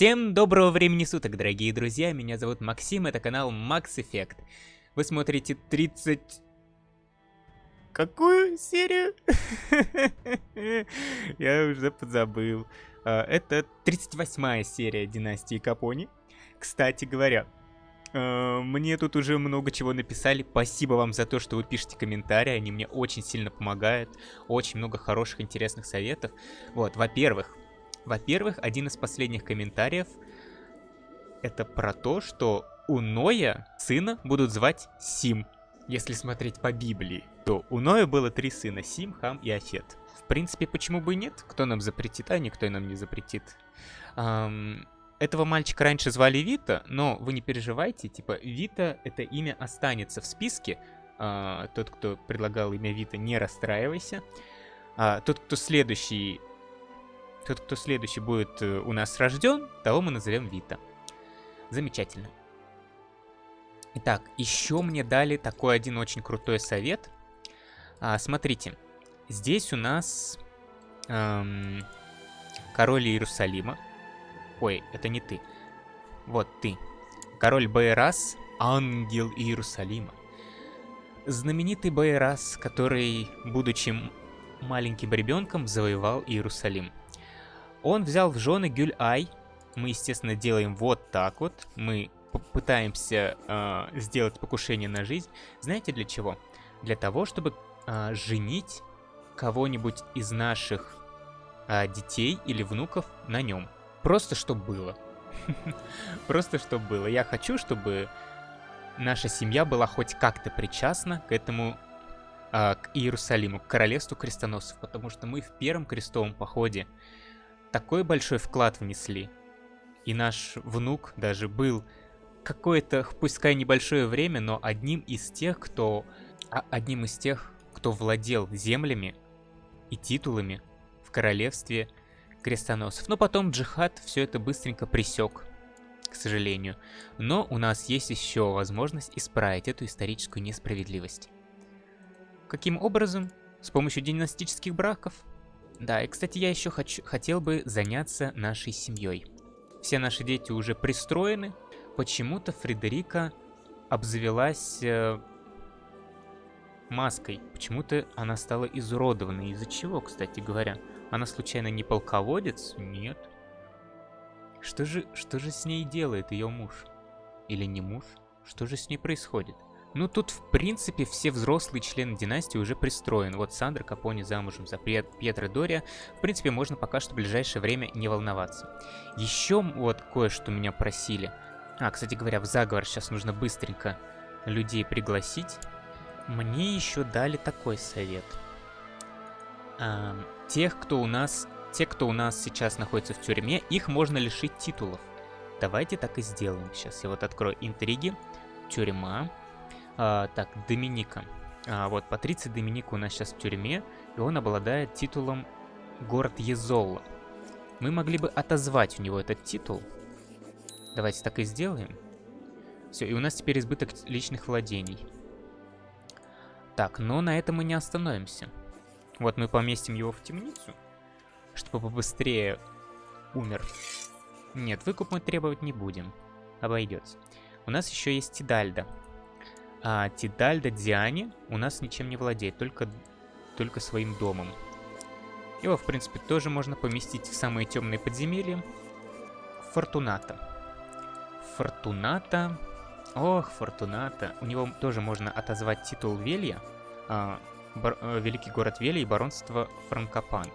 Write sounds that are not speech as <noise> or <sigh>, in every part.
Всем доброго времени суток, дорогие друзья, меня зовут Максим, это канал Max Effect. Вы смотрите 30... Какую серию? <laughs> Я уже подзабыл. А, это 38 серия Династии Капони. Кстати говоря, а, мне тут уже много чего написали. Спасибо вам за то, что вы пишете комментарии. Они мне очень сильно помогают. Очень много хороших, интересных советов. Вот, во-первых, во-первых, один из последних комментариев это про то, что у Ноя сына будут звать Сим. Если смотреть по Библии, то у Ноя было три сына, Сим, Хам и Афет. В принципе, почему бы и нет? Кто нам запретит, а никто нам не запретит. Эм, этого мальчика раньше звали Вита, но вы не переживайте, типа, Вита, это имя останется в списке. Э, тот, кто предлагал имя Вита, не расстраивайся. А тот, кто следующий кто следующий будет э, у нас рожден, того мы назовем Вита. Замечательно. Итак, еще мне дали такой один очень крутой совет. А, смотрите, здесь у нас эм, король Иерусалима. Ой, это не ты. Вот ты. Король Байрас, ангел Иерусалима. Знаменитый Байрас, который, будучи маленьким ребенком, завоевал Иерусалим. Он взял в жены Гюль-Ай. Мы, естественно, делаем вот так вот. Мы пытаемся э, сделать покушение на жизнь. Знаете для чего? Для того, чтобы э, женить кого-нибудь из наших э, детей или внуков на нем. Просто чтобы было. <laughs> Просто чтобы было. Я хочу, чтобы наша семья была хоть как-то причастна к этому к Иерусалиму, к королевству крестоносцев, потому что мы в первом крестовом походе такой большой вклад внесли. И наш внук даже был какое-то, пускай небольшое время, но одним из тех, кто... А, одним из тех, кто владел землями и титулами в королевстве крестоносцев. Но потом джихад все это быстренько присек, к сожалению. Но у нас есть еще возможность исправить эту историческую несправедливость. Каким образом? С помощью династических браков? Да, и, кстати, я еще хочу, хотел бы заняться нашей семьей. Все наши дети уже пристроены. Почему-то Фредерика обзавелась э, маской. Почему-то она стала изуродованной. Из-за чего, кстати говоря? Она случайно не полководец? Нет. Что же, что же с ней делает ее муж? Или не муж? Что же с ней происходит? Ну, тут, в принципе, все взрослые члены династии уже пристроены. Вот Сандра Капони замужем за Пьетро Дория. В принципе, можно пока что в ближайшее время не волноваться. Еще вот кое-что меня просили. А, кстати говоря, в заговор сейчас нужно быстренько людей пригласить. Мне еще дали такой совет. А, тех, кто у нас... Те, кто у нас сейчас находится в тюрьме, их можно лишить титулов. Давайте так и сделаем. Сейчас я вот открою интриги. Тюрьма. А, так, Доминика. А, вот, Патриций Доминика у нас сейчас в тюрьме, и он обладает титулом город Езолла. Мы могли бы отозвать у него этот титул. Давайте так и сделаем. Все, и у нас теперь избыток личных владений. Так, но на этом мы не остановимся. Вот мы поместим его в темницу, чтобы побыстрее умер. Нет, выкуп мы требовать не будем. Обойдется. У нас еще есть Тидальда. А Тидальда Диане у нас ничем не владеет, только, только своим домом. Его, в принципе, тоже можно поместить в самые темные подземелья. Фортуната. Фортуната... Ох, Фортуната. У него тоже можно отозвать титул Велья. А, бар, э, великий город Велья и баронство Франкопан.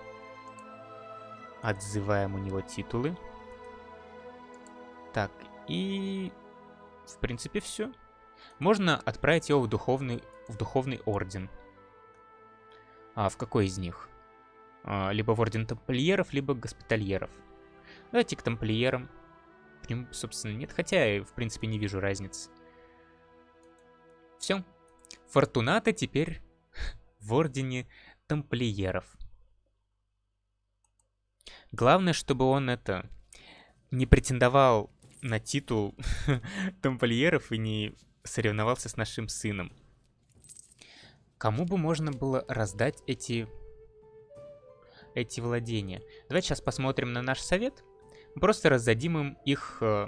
Отзываем у него титулы. Так, и... В принципе, все. Можно отправить его в духовный, в духовный орден. А в какой из них? А, либо в орден тамплиеров, либо госпитальеров. Давайте к тамплиерам. Ним, собственно, нет. Хотя я, в принципе, не вижу разницы. Все. Фортуната теперь <laughs> в ордене тамплиеров. Главное, чтобы он это не претендовал на титул <laughs> тамплиеров и не соревновался с нашим сыном. Кому бы можно было раздать эти, эти владения? Давайте сейчас посмотрим на наш совет. Просто раздадим им их э,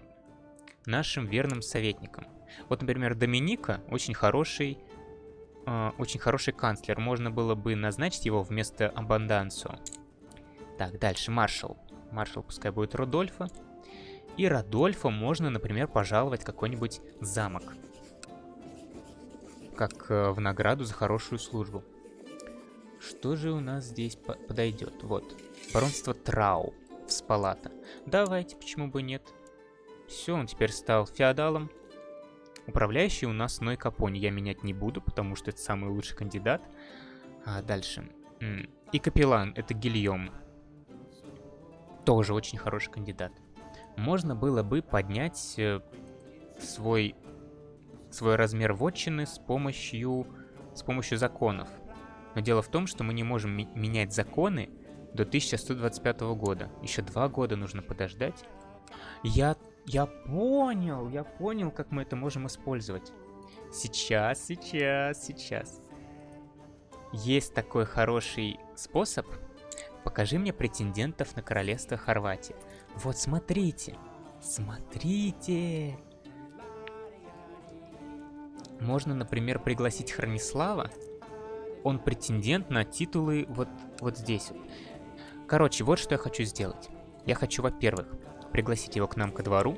нашим верным советникам. Вот, например, Доминика очень хороший, э, очень хороший канцлер. Можно было бы назначить его вместо Абандансо. Так, дальше, маршал. Маршал пускай будет Рудольфа. И Родольфа можно, например, пожаловать какой-нибудь замок. Как э, в награду за хорошую службу. Что же у нас здесь по подойдет? Вот. Баронство Трау. В Спалата. Давайте, почему бы нет. Все, он теперь стал феодалом. Управляющий у нас Ной Капони. Я менять не буду, потому что это самый лучший кандидат. А дальше. И капеллан, это Гильем. Тоже очень хороший кандидат можно было бы поднять э, свой, свой размер вотчины с помощью, с помощью законов. Но дело в том, что мы не можем менять законы до 1125 года. Еще два года нужно подождать. Я, я понял, я понял, как мы это можем использовать. Сейчас, сейчас, сейчас. Есть такой хороший способ. Покажи мне претендентов на королевство Хорватии. Вот смотрите. Смотрите. Можно, например, пригласить Хранислава. Он претендент на титулы вот, вот здесь. Короче, вот что я хочу сделать. Я хочу, во-первых, пригласить его к нам ко двору.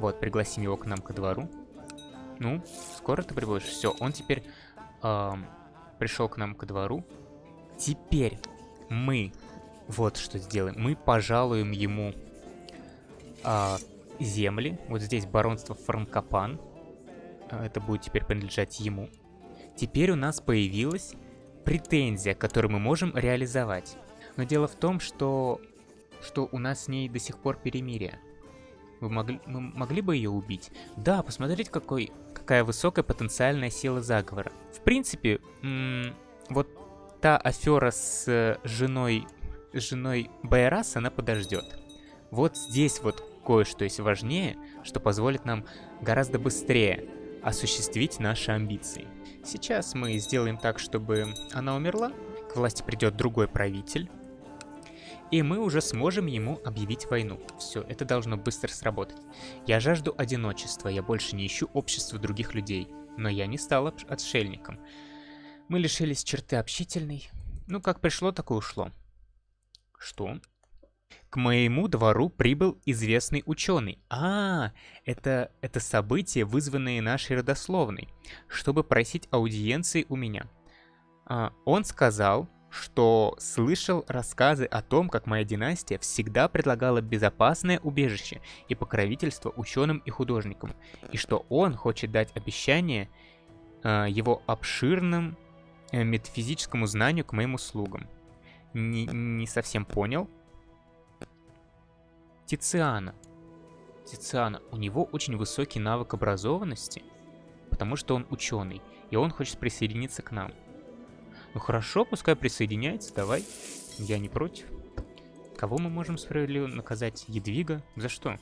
Вот, пригласим его к нам ко двору. Ну, скоро ты прибудешь. Все, он теперь эм, пришел к нам ко двору. Теперь мы вот что сделаем. Мы пожалуем ему а, земли. Вот здесь баронство Франкопан. А, это будет теперь принадлежать ему. Теперь у нас появилась претензия, которую мы можем реализовать. Но дело в том, что, что у нас с ней до сих пор перемирие. Вы могли, мы могли бы ее убить? Да, посмотрите, какой, какая высокая потенциальная сила заговора. В принципе, вот та афера с женой с женой Байрас она подождет. Вот здесь вот кое-что есть важнее, что позволит нам гораздо быстрее осуществить наши амбиции. Сейчас мы сделаем так, чтобы она умерла, к власти придет другой правитель, и мы уже сможем ему объявить войну. Все, это должно быстро сработать. Я жажду одиночества, я больше не ищу общества других людей, но я не стал отшельником. Мы лишились черты общительной. Ну, как пришло, так и ушло. Что? К моему двору прибыл известный ученый. А, это, это события, вызванные нашей родословной, чтобы просить аудиенции у меня. А, он сказал, что слышал рассказы о том, как моя династия всегда предлагала безопасное убежище и покровительство ученым и художникам, и что он хочет дать обещание э, его обширным э, метафизическому знанию к моим услугам не, не совсем понял. Тициана. Тициана. У него очень высокий навык образованности, потому что он ученый, и он хочет присоединиться к нам. Ну хорошо, пускай присоединяется, давай. Я не против. Кого мы можем справедливо наказать? Едвига? За что?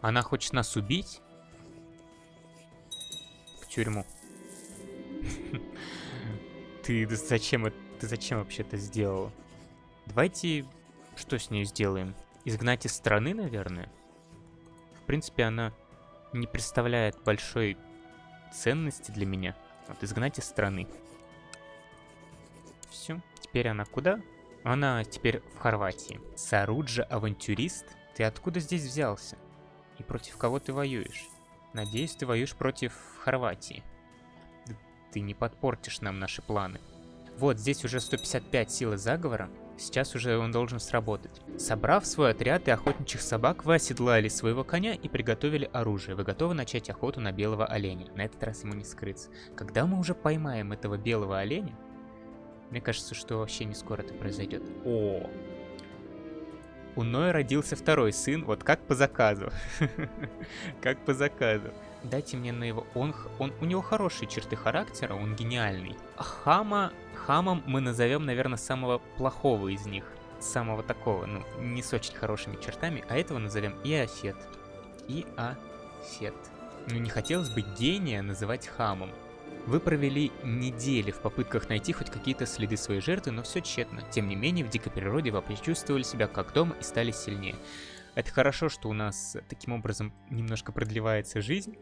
Она хочет нас убить? В тюрьму. <laughs> Ты зачем это? ты зачем вообще это сделал? Давайте что с ней сделаем? Изгнать из страны, наверное? В принципе, она не представляет большой ценности для меня. Вот, изгнать из страны. Все. Теперь она куда? Она теперь в Хорватии. Саруджа авантюрист? Ты откуда здесь взялся? И против кого ты воюешь? Надеюсь, ты воюешь против Хорватии. Ты не подпортишь нам наши планы. Вот, здесь уже 155 силы заговора. Сейчас уже он должен сработать. Собрав свой отряд и охотничьих собак, вы оседлали своего коня и приготовили оружие. Вы готовы начать охоту на белого оленя. На этот раз ему не скрыться. Когда мы уже поймаем этого белого оленя, мне кажется, что вообще не скоро это произойдет. О! У Ноя родился второй сын, вот как по заказу. <laughs> Как по заказу. Дайте мне на его... Он, он, у него хорошие черты характера, он гениальный. Хама Хамом мы назовем, наверное, самого плохого из них. Самого такого, ну, не с очень хорошими чертами, а этого назовем Иофет. Иофет. Ну, не хотелось бы гения называть хамом. Вы провели недели в попытках найти хоть какие-то следы своей жертвы, но все тщетно. Тем не менее, в дикой природе вы почувствовали себя как дома и стали сильнее. Это хорошо, что у нас таким образом немножко продлевается жизнь.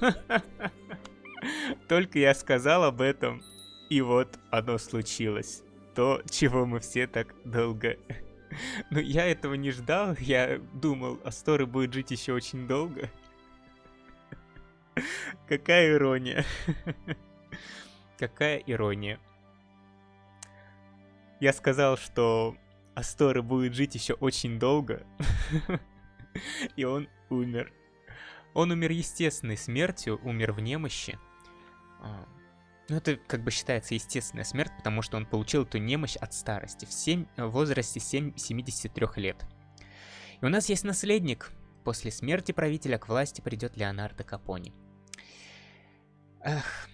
<laughs> Только я сказал об этом, и вот оно случилось. То, чего мы все так долго... <laughs> Но я этого не ждал, я думал, Асторы будет жить еще очень долго. <laughs> Какая ирония. <laughs> Какая ирония. Я сказал, что Асторы будет жить еще очень долго. И он умер. Он умер естественной смертью, умер в немощи. А, ну, это как бы считается естественная смерть, потому что он получил эту немощь от старости в, 7, в возрасте 7, 73 лет. И у нас есть наследник. После смерти правителя к власти придет Леонардо Капони. Эх.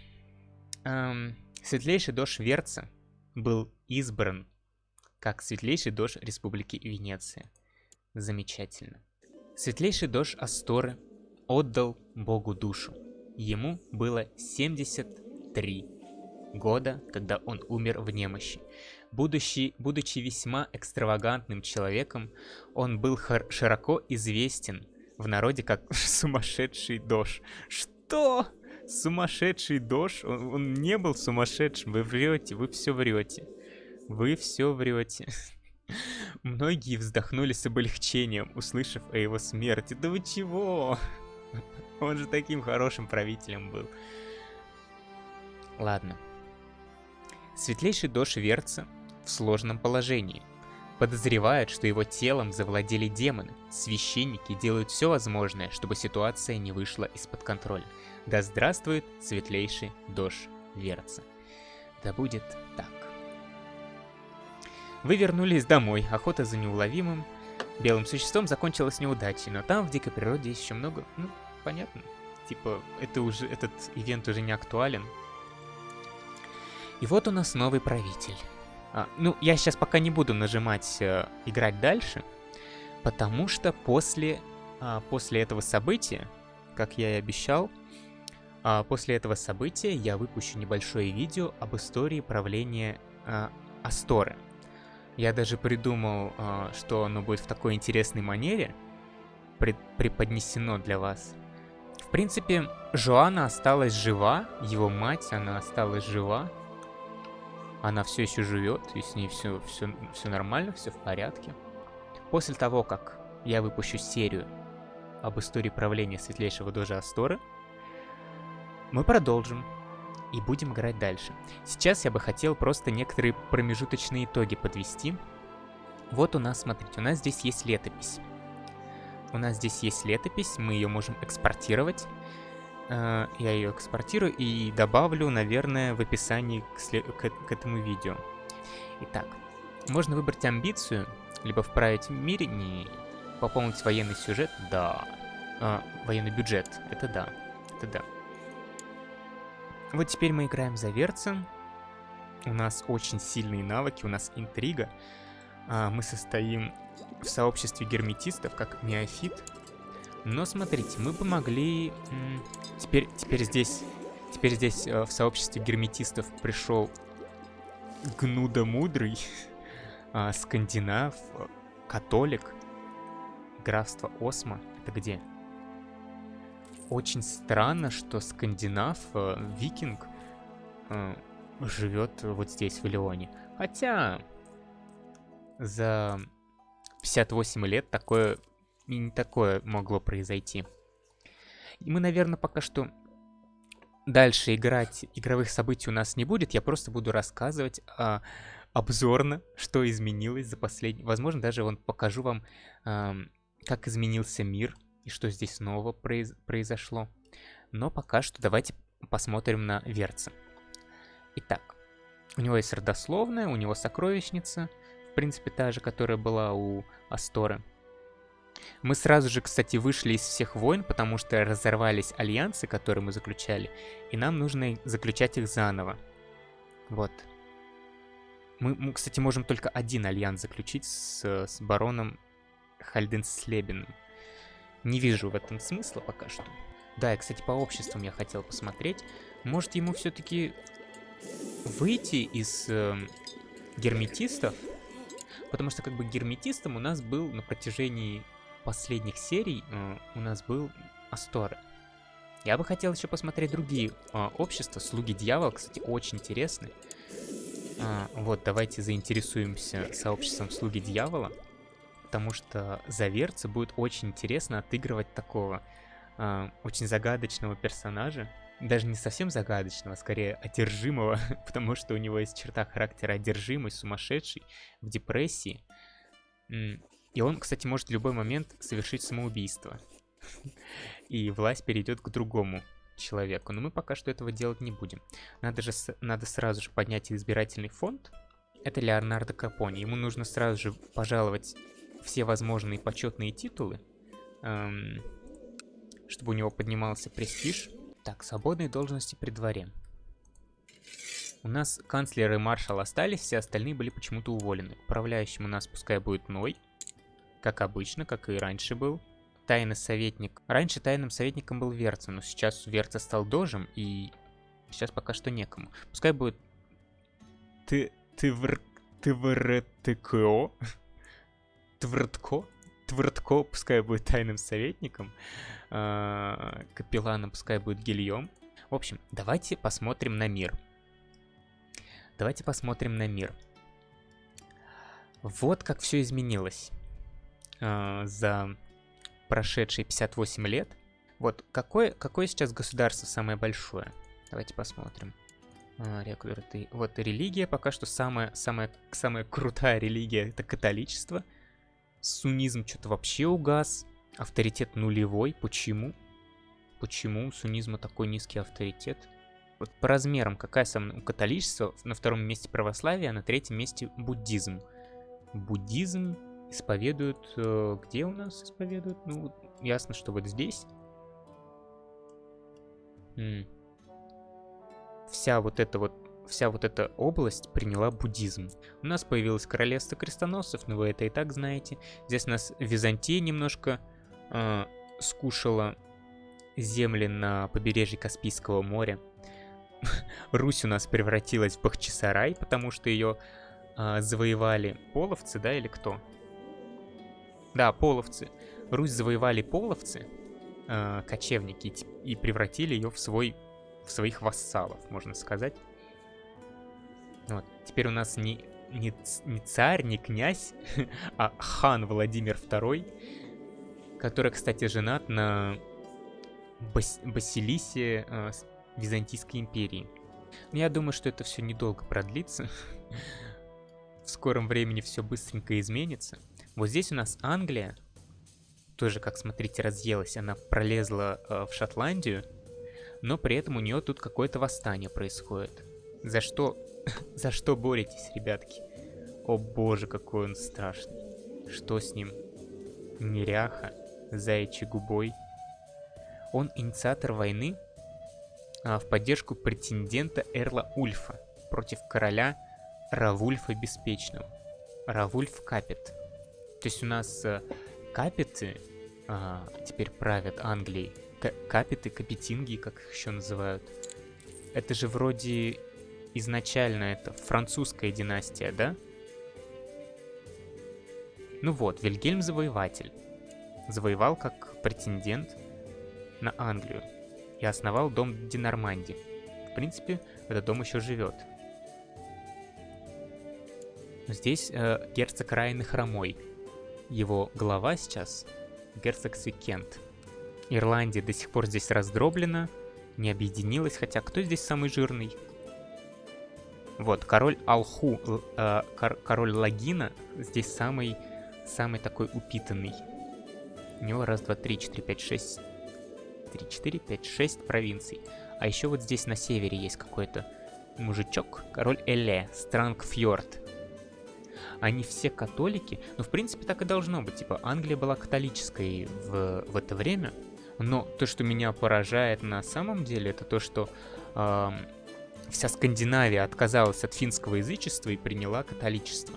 Эм, светлейший дождь Верца был избран как светлейший дождь Республики Венеция. Замечательно. Светлейший дождь Асторы отдал Богу душу. Ему было 73 года, когда он умер в немощи. Будучи, будучи весьма экстравагантным человеком, он был широко известен в народе как <laughs> сумасшедший дождь. Что? Сумасшедший дождь? Он, он не был сумасшедшим, вы врете, вы все врете. Вы все врете. <laughs> Многие вздохнули с облегчением, услышав о его смерти. Да вы чего? Он же таким хорошим правителем был. Ладно. Светлейший Дош Верца в сложном положении. Подозревают, что его телом завладели демоны. Священники делают все возможное, чтобы ситуация не вышла из-под контроля. Да здравствует светлейший Дош Верца. Да будет так. Вы вернулись домой, охота за неуловимым белым существом закончилась неудачей, но там в дикой природе есть еще много, ну, понятно. Типа, это уже, этот ивент уже не актуален. И вот у нас новый правитель. А, ну, я сейчас пока не буду нажимать э, играть дальше, потому что после, а, после этого события, как я и обещал, а, после этого события я выпущу небольшое видео об истории правления а, Асторы. Я даже придумал, а, что оно будет в такой интересной манере преподнесено для вас принципе, Жоанна осталась жива, его мать, она осталась жива. Она все еще живет, и с ней все, все, все нормально, все в порядке. После того, как я выпущу серию об истории правления светлейшего Дожа Асторы, мы продолжим и будем играть дальше. Сейчас я бы хотел просто некоторые промежуточные итоги подвести. Вот у нас, смотрите, у нас здесь есть летопись. У нас здесь есть летопись, мы ее можем экспортировать. Э, я ее экспортирую и добавлю, наверное, в описании к, к, к этому видео. Итак, можно выбрать амбицию, либо вправить в мире, не пополнить военный сюжет, да. А, военный бюджет, это да, это да. Вот теперь мы играем за Верца. У нас очень сильные навыки, у нас интрига. А, мы состоим в сообществе герметистов, как неофит. Но смотрите, мы бы могли... Теперь, теперь здесь... Теперь здесь э, в сообществе герметистов пришел Гнуда Мудрый, э, <laughs> Скандинав, Католик, Графство Осма. Это где? Очень странно, что Скандинав, э, Викинг, э, живет вот здесь, в Леоне. Хотя за 58 лет такое и не такое могло произойти. И мы, наверное, пока что дальше играть игровых событий у нас не будет. Я просто буду рассказывать а, обзорно, что изменилось за последний... Возможно, даже вон покажу вам, а, как изменился мир и что здесь снова произ... произошло. Но пока что давайте посмотрим на Верца. Итак, у него есть родословная, у него сокровищница — в принципе, та же, которая была у Асторы. Мы сразу же, кстати, вышли из всех войн, потому что разорвались альянсы, которые мы заключали, и нам нужно заключать их заново. Вот. Мы, мы кстати, можем только один альянс заключить с, с бароном Хальденслебеном. Не вижу в этом смысла пока что. Да, и, кстати, по обществам я хотел посмотреть. Может, ему все-таки выйти из э, герметистов? Потому что, как бы, герметистом у нас был на протяжении последних серий, э, у нас был Асторы. Я бы хотел еще посмотреть другие э, общества. Слуги дьявола, кстати, очень интересны. А, вот, давайте заинтересуемся сообществом Слуги Дьявола, потому что за Верца будет очень интересно отыгрывать такого а, очень загадочного персонажа. Даже не совсем загадочного, а скорее одержимого, <laughs> потому что у него есть черта характера одержимый, сумасшедший, в депрессии. И он, кстати, может в любой момент совершить самоубийство. <laughs> И власть перейдет к другому человеку. Но мы пока что этого делать не будем. Надо же надо сразу же поднять избирательный фонд. Это Леонардо Капони. Ему нужно сразу же пожаловать все возможные почетные титулы, эм, чтобы у него поднимался престиж. Так, свободные должности при дворе. У нас канцлер и маршал остались, все остальные были почему-то уволены. Управляющим у нас пускай будет Ной, как обычно, как и раньше был тайный советник. Раньше тайным советником был Верца, но сейчас Верца стал дожем, и сейчас пока что некому. Пускай будет... Ты... Ты вр... Ты вртко? <laughs> Твртко? Твртко пускай будет тайным советником. А, капелланом пускай будет Гильем. В общем, давайте посмотрим на мир. Давайте посмотрим на мир. Вот как все изменилось а, за прошедшие 58 лет. Вот какое, какое сейчас государство самое большое? Давайте посмотрим. А, рекруты. Вот религия пока что самая, самая, самая крутая религия это католичество. Сунизм что-то вообще угас. Авторитет нулевой. Почему? Почему у сунизма такой низкий авторитет? Вот по размерам, какая самая у католичества, на втором месте православие, а на третьем месте буддизм. Буддизм исповедуют... Э, где у нас исповедуют? Ну, ясно, что вот здесь. Вся вот эта вот вся вот эта область приняла буддизм. У нас появилось королевство крестоносцев, но вы это и так знаете. Здесь у нас Византия немножко э, скушала земли на побережье Каспийского моря. <laughs> Русь у нас превратилась в Бахчисарай, потому что ее э, завоевали половцы, да, или кто? Да, половцы. Русь завоевали половцы, э, кочевники, и превратили ее в, свой, в своих вассалов, можно сказать. Вот. Теперь у нас не, не, не царь, не князь, <laughs> а хан Владимир II, который, кстати, женат на Бас Басилисе э, Византийской империи. Но я думаю, что это все недолго продлится. <laughs> В скором времени все быстренько изменится. Вот здесь у нас Англия, тоже, как смотрите, разъелась. Она пролезла э, в Шотландию, но при этом у нее тут какое-то восстание происходит. За что... <laughs> За что боретесь, ребятки? О боже, какой он страшный. Что с ним? Неряха, заячий губой. Он инициатор войны а, в поддержку претендента Эрла Ульфа против короля Равульфа Беспечного. Равульф Капет. То есть у нас э, капиты а, теперь правят Англией. К капиты, капетинги, как их еще называют. Это же вроде изначально это французская династия, да? Ну вот, Вильгельм Завоеватель. Завоевал как претендент на Англию. И основал дом Динорманди. В принципе, этот дом еще живет. Здесь э, герцог Райны Хромой его глава сейчас герцог Свикент. Ирландия до сих пор здесь раздроблена, не объединилась, хотя кто здесь самый жирный? Вот, король Алху, э, кор король Лагина здесь самый, самый такой упитанный. У него раз, два, три, четыре, пять, шесть, три, четыре, пять, шесть провинций. А еще вот здесь на севере есть какой-то мужичок, король Эле, Странгфьорд они все католики, но в принципе так и должно быть, типа Англия была католической в, в это время, но то, что меня поражает на самом деле, это то, что э, вся Скандинавия отказалась от финского язычества и приняла католичество.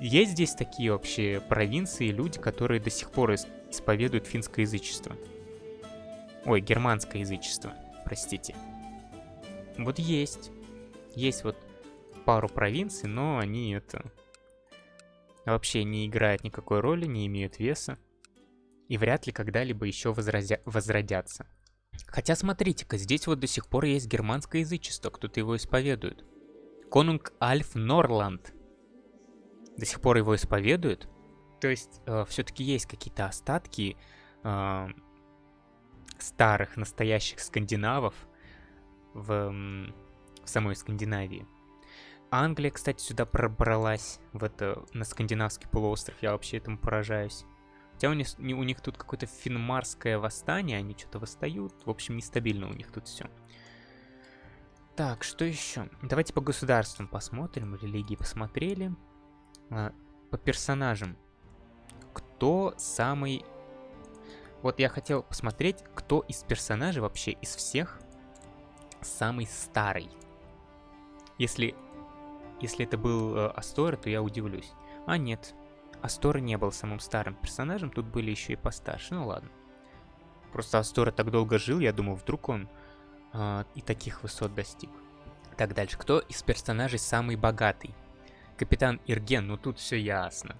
Есть здесь такие вообще провинции, люди, которые до сих пор исповедуют финское язычество? Ой, германское язычество, простите. Вот есть. Есть вот пару провинций, но они это... Вообще не играют никакой роли, не имеют веса. И вряд ли когда-либо еще возразя... возродятся. Хотя смотрите-ка, здесь вот до сих пор есть германское язычество, кто-то его исповедует. Конунг Альф Норланд. До сих пор его исповедуют. То есть э, все-таки есть какие-то остатки э, старых, настоящих скандинавов в, в самой Скандинавии. Англия, кстати, сюда пробралась, в это, на скандинавский полуостров, я вообще этому поражаюсь. Хотя у них, у них тут какое-то финмарское восстание, они что-то восстают. В общем, нестабильно у них тут все. Так, что еще? Давайте по государствам посмотрим. Религии посмотрели. А, по персонажам. Кто самый... Вот я хотел посмотреть, кто из персонажей вообще из всех самый старый. Если, если это был э, Астора, то я удивлюсь. А нет, Астора не был самым старым персонажем, тут были еще и постарше, ну ладно. Просто Астора так долго жил, я думаю, вдруг он э, и таких высот достиг. Так, дальше. Кто из персонажей самый богатый? Капитан Ирген, ну тут все ясно.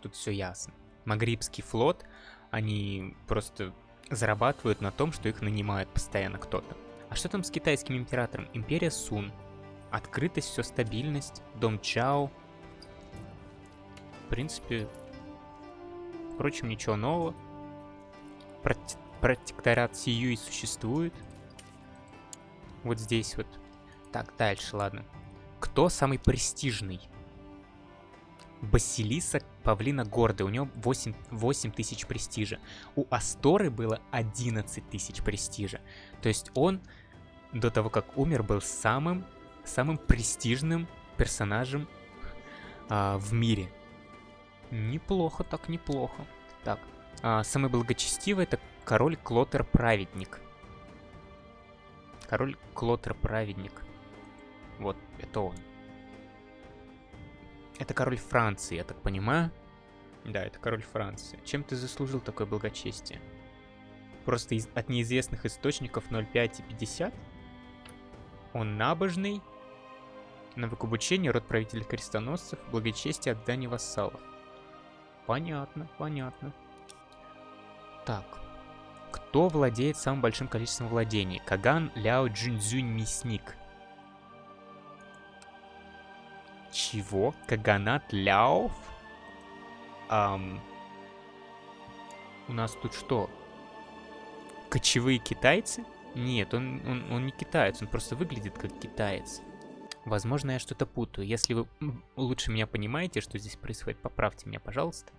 Тут все ясно. Магрибский флот, они просто зарабатывают на том, что их нанимают постоянно кто-то. А что там с китайским императором? Империя Сун. Открытость, все стабильность, дом Чао, принципе, впрочем, ничего нового. Проте протекторат Сию и существует. Вот здесь вот. Так, дальше, ладно. Кто самый престижный? Басилиса Павлина Гордый. У него 8, 8 тысяч престижа. У Асторы было 11 тысяч престижа. То есть он до того, как умер, был самым, самым престижным персонажем а, в мире. Неплохо, так неплохо. Так, а, самый благочестивый это король Клотер Праведник. Король Клотер Праведник. Вот, это он. Это король Франции, я так понимаю. Да, это король Франции. Чем ты заслужил такое благочестие? Просто из, от неизвестных источников 0,5 и 50? Он набожный, навык обучения, род правителей крестоносцев, благочестие, отдание вассалов. Понятно, понятно. Так. Кто владеет самым большим количеством владений? Каган Ляо Джинзюнь Мясник. Чего? Каганат Ляов? Ам... У нас тут что? Кочевые китайцы? Нет, он, он, он не китаец, он просто выглядит как китаец. Возможно, я что-то путаю. Если вы лучше меня понимаете, что здесь происходит, поправьте меня, пожалуйста.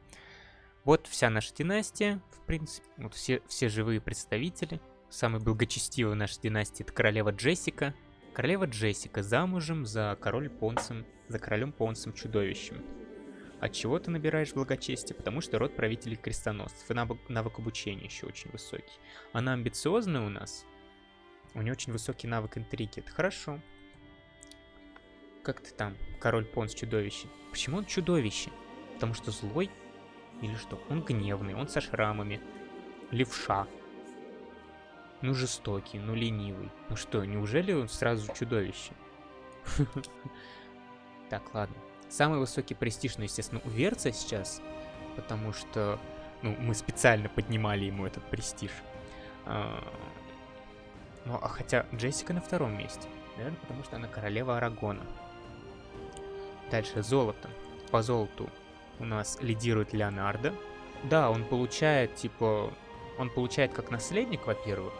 Вот вся наша династия, в принципе. Вот все, все живые представители. Самый благочестивый в нашей династии это королева Джессика. Королева Джессика замужем за король Понсом, за королем Понсом чудовищем. От чего ты набираешь благочестие? Потому что род правителей крестоносцев. И навык, навык обучения еще очень высокий. Она амбициозная у нас. У нее очень высокий навык интриги. Это хорошо. Как ты там, король Понс чудовище? Почему он чудовище? Потому что злой? Или что? Он гневный, он со шрамами. Левша. Ну жестокий, ну ленивый. Ну что, неужели он сразу чудовище? <laughs> Так, ладно. Самый высокий престиж, ну, естественно, у Верца сейчас, потому что, ну, мы специально поднимали ему этот престиж. А, ну, а хотя Джессика на втором месте. Наверное, потому что она королева Арагона. Дальше золото. По золоту у нас лидирует Леонардо. Да, он получает, типа, он получает как наследник, во-первых,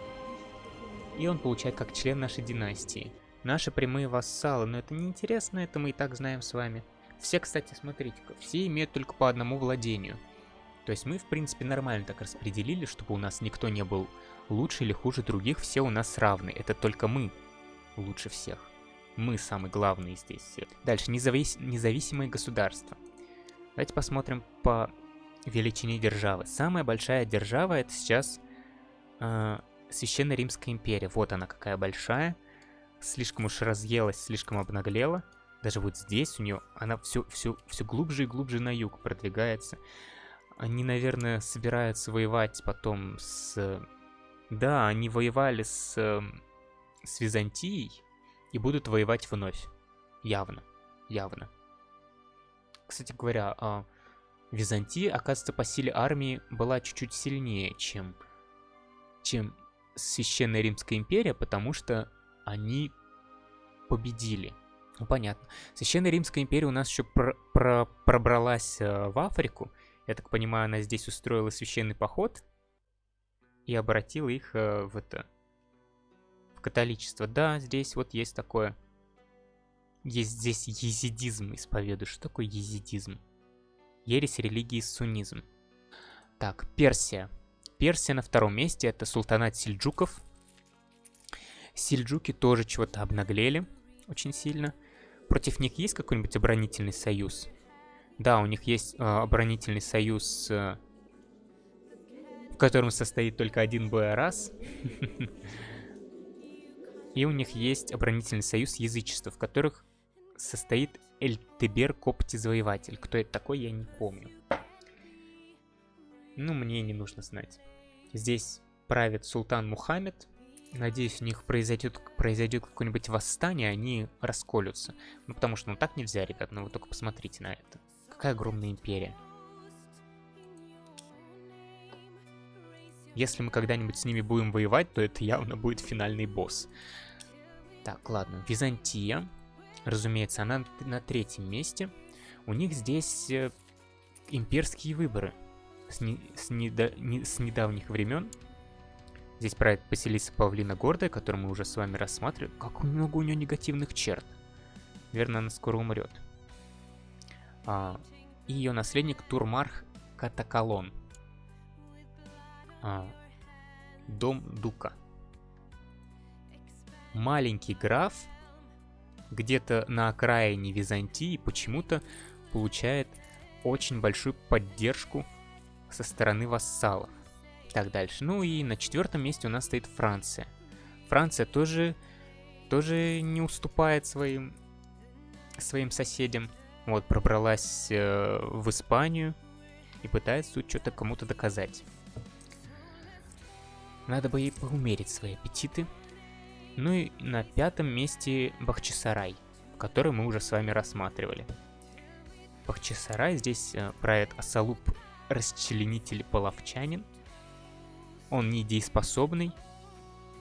и он получает как член нашей династии. Наши прямые вассалы, но это неинтересно, это мы и так знаем с вами. Все, кстати, смотрите-ка, все имеют только по одному владению. То есть мы, в принципе, нормально так распределили, чтобы у нас никто не был лучше или хуже других, все у нас равны. Это только мы лучше всех. Мы самые главные здесь. Дальше, независ... независимые государства. Давайте посмотрим по величине державы. Самая большая держава это сейчас э, Священная Римская империя. Вот она какая большая. Слишком уж разъелась, слишком обнаглела. Даже вот здесь у нее она все, все, все глубже и глубже на юг продвигается. Они, наверное, собираются воевать потом с Да, они воевали с, э, с Византией и будут воевать вновь. Явно, явно. Кстати говоря, э, Византия, оказывается, по силе армии была чуть-чуть сильнее, чем, чем Священная Римская империя, потому что они победили. Ну, понятно. Священная Римская империя у нас еще про про пробралась э, в Африку. Я так понимаю, она здесь устроила священный поход и обратила их э, в это... католичество. Да, здесь вот есть такое... Есть здесь езидизм исповедую. Что такое езидизм? Ересь религии суннизм. Так, Персия. Персия на втором месте, это султанат сельджуков. Сельджуки тоже чего-то обнаглели очень сильно. Против них есть какой-нибудь оборонительный союз? Да, у них есть э, оборонительный союз, э, в котором состоит только один боерас. <laughs> И у них есть оборонительный союз язычества, в которых состоит Эльтебер Копти Завоеватель. Кто это такой, я не помню. Ну, мне не нужно знать. Здесь правит султан Мухаммед. Надеюсь, у них произойдет, произойдет какое-нибудь восстание, они расколются. Ну, потому что, ну, так нельзя, ребят, ну, вы только посмотрите на это. Какая огромная империя. Если мы когда-нибудь с ними будем воевать, то это явно будет финальный босс. Так, ладно. Византия. Разумеется, она на третьем месте. У них здесь э, имперские выборы с, не, с, недо, не, с недавних времен. Здесь правит поселиться Павлина Гордая, которую мы уже с вами рассматривали. Как много у нее негативных черт. Наверное, она скоро умрет. А, и ее наследник Турмарх Катакалон. А, дом Дука. Маленький граф где-то на окраине Византии почему-то получает очень большую поддержку со стороны вассалов. Так, дальше. Ну и на четвертом месте у нас стоит Франция. Франция тоже, тоже не уступает своим, своим соседям. Вот, пробралась э, в Испанию и пытается тут что-то кому-то доказать. Надо бы ей поумерить свои аппетиты. Ну и на пятом месте Бахчисарай, который мы уже с вами рассматривали. Бахчисарай здесь э, правит Асалуб расчленитель половчанин. Он недееспособный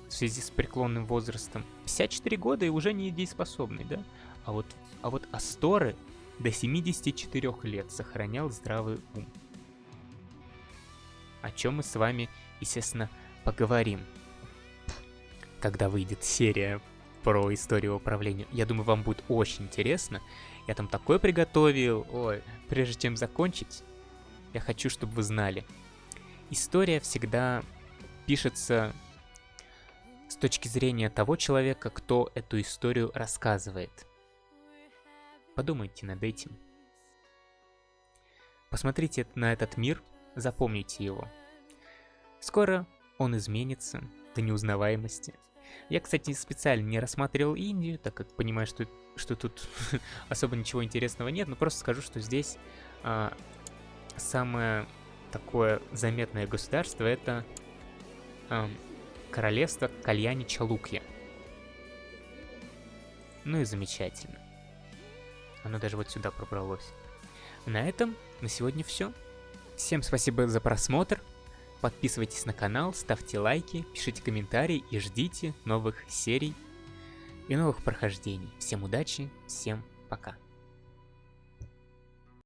в связи с преклонным возрастом. 54 года и уже недееспособный, да? А вот, а вот Асторы до 74 лет сохранял здравый ум. О чем мы с вами, естественно, поговорим когда выйдет серия про историю управления. Я думаю, вам будет очень интересно. Я там такое приготовил. Ой, прежде чем закончить, я хочу, чтобы вы знали. История всегда пишется с точки зрения того человека, кто эту историю рассказывает. Подумайте над этим. Посмотрите на этот мир, запомните его. Скоро он изменится до неузнаваемости. Я, кстати, специально не рассматривал Индию, так как понимаю, что, что тут <laughs> особо ничего интересного нет, но просто скажу, что здесь а, самое такое заметное государство это а, королевство Кальяни Чалукья. Ну и замечательно. Оно даже вот сюда пробралось. На этом на сегодня все. Всем спасибо за просмотр. Подписывайтесь на канал, ставьте лайки, пишите комментарии и ждите новых серий и новых прохождений. Всем удачи, всем пока.